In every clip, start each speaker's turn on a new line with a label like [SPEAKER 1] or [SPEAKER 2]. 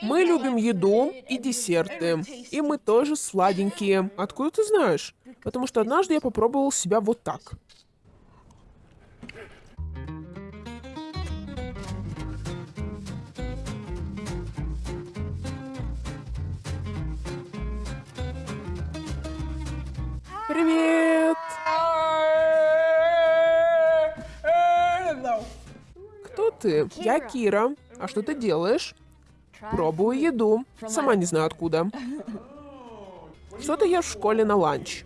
[SPEAKER 1] Мы любим еду и десерты. И мы тоже сладенькие. Откуда ты знаешь? Потому что однажды я попробовал себя вот так. Привет! Кто ты? Я Кира. А что ты делаешь? Пробую еду. Сама не знаю откуда. Что ты ешь в школе на ланч?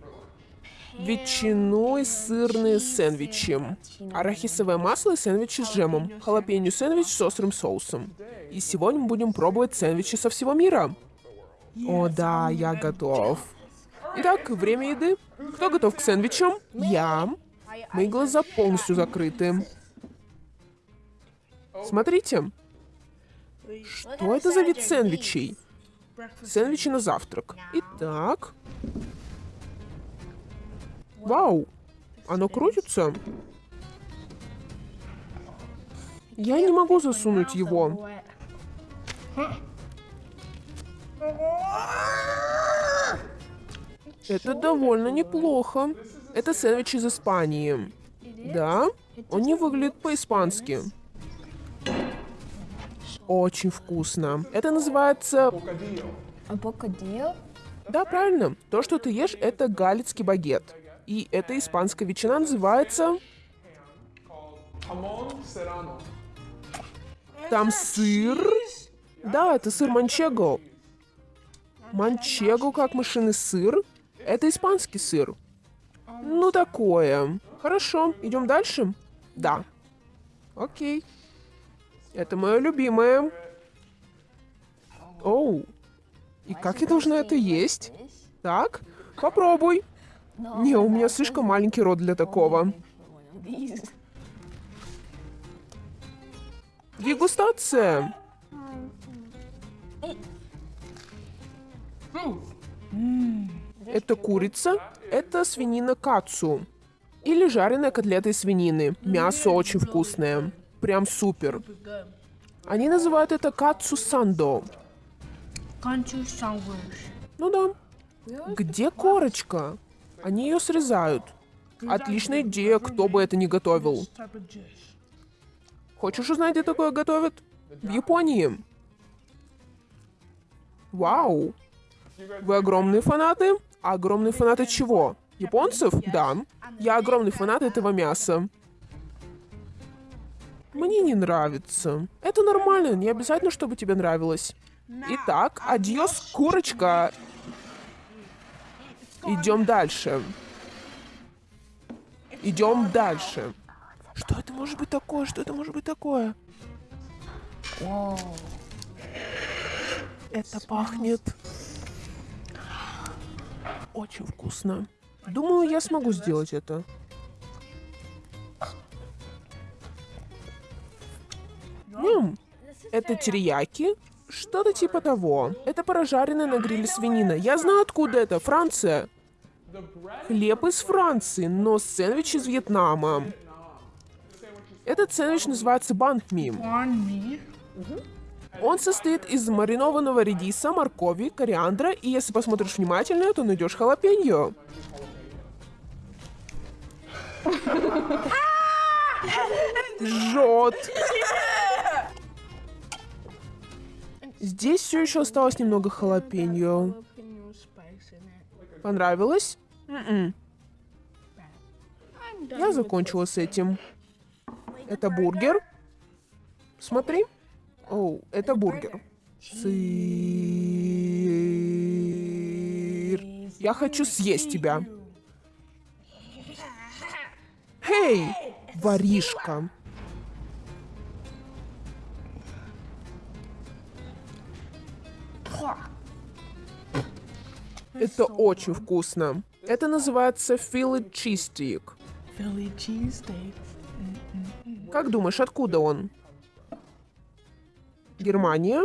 [SPEAKER 1] Ветчину и сырные сэндвичи. Арахисовое масло и сэндвичи с джемом. Халапеньо сэндвич с острым соусом. И сегодня мы будем пробовать сэндвичи со всего мира. О да, я готов. Итак, время еды. Кто готов к сэндвичам? Я. Мои глаза полностью закрыты. Смотрите. Что это за вид сэндвичей? Сэндвичи на завтрак. Итак. Вау. Оно крутится. Я не могу засунуть его. Это довольно неплохо. Это сэндвич из Испании. Да? Он не выглядит по-испански. Очень вкусно. Это называется...
[SPEAKER 2] Бокадилlo?
[SPEAKER 1] Да, правильно. То, что ты ешь, это галицкий багет. И эта испанская ветчина называется... Там сыр. Да, это сыр манчего. Манчего как мышиный сыр. Это испанский сыр. Ну, такое. Хорошо, идем дальше? Да. Окей. Это мое любимое. Оу. И как я должна это есть? Так, попробуй. Не, у меня слишком маленький рот для такого. Дегустация. Это курица, это свинина кацу. Или жареная котлета из свинины. Мясо очень вкусное. Прям супер. Они называют это кацу сандо. Ну да. Где корочка? Они ее срезают. Отличная идея, кто бы это ни готовил. Хочешь узнать, где такое готовят? В Японии. Вау. Вы огромные фанаты? А огромные фанаты чего? Японцев? Да. Я огромный фанат этого мяса. Мне не нравится. Это нормально, не обязательно, чтобы тебе нравилось. Итак, адьос, курочка. Идем дальше. Идем дальше. Что это может быть такое? Что это может быть такое? Это пахнет очень вкусно. Думаю, я смогу сделать это. Это терияки? Что-то типа того. Это прожаренная на гриле свинина. Я знаю, откуда это. Франция. Хлеб из Франции, но сэндвич из Вьетнама. Этот сэндвич называется банхми. Он состоит из маринованного редиса, моркови, кориандра, и если посмотришь внимательно, то найдешь халапеньо. Жжет. Здесь все еще осталось немного халапеньо. Понравилось? М-м. Я закончила с этим. Это бургер. Смотри. Оу, это бургер. Сыр. Я хочу съесть тебя. Эй, воришка. Это очень вкусно. Это называется. Philly cheesesteak. Как думаешь, откуда он? Германия?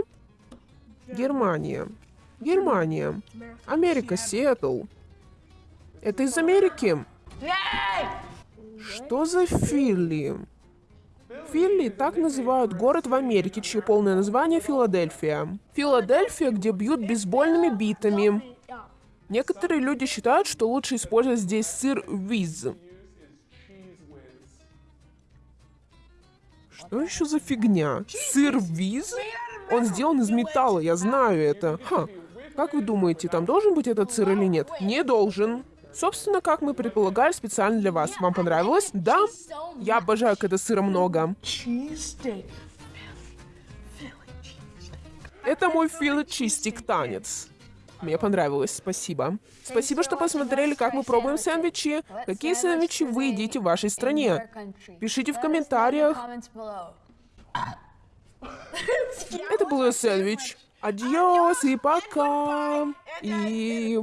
[SPEAKER 1] Германия. Германия. Америка, Сиэтл. Это из Америки? Что за Филли? Филли так называют город в Америке, чье полное название Филадельфия. Филадельфия, где бьют бейсбольными битами. Некоторые люди считают, что лучше использовать здесь сыр виз. Что еще за фигня? Сыр виз? Он сделан из металла, я знаю это. Ха. Как вы думаете, там должен быть этот сыр или нет? Не должен. Собственно, как мы предполагали, специально для вас. Вам понравилось? Да? Я обожаю, когда сыра много. Это мой Филы Чистик танец. Мне понравилось, спасибо. Спасибо, что посмотрели, как мы пробуем сэндвичи. Какие сэндвичи вы едите в вашей стране? Пишите в комментариях. Это был сэндвич. Адьос и пока. И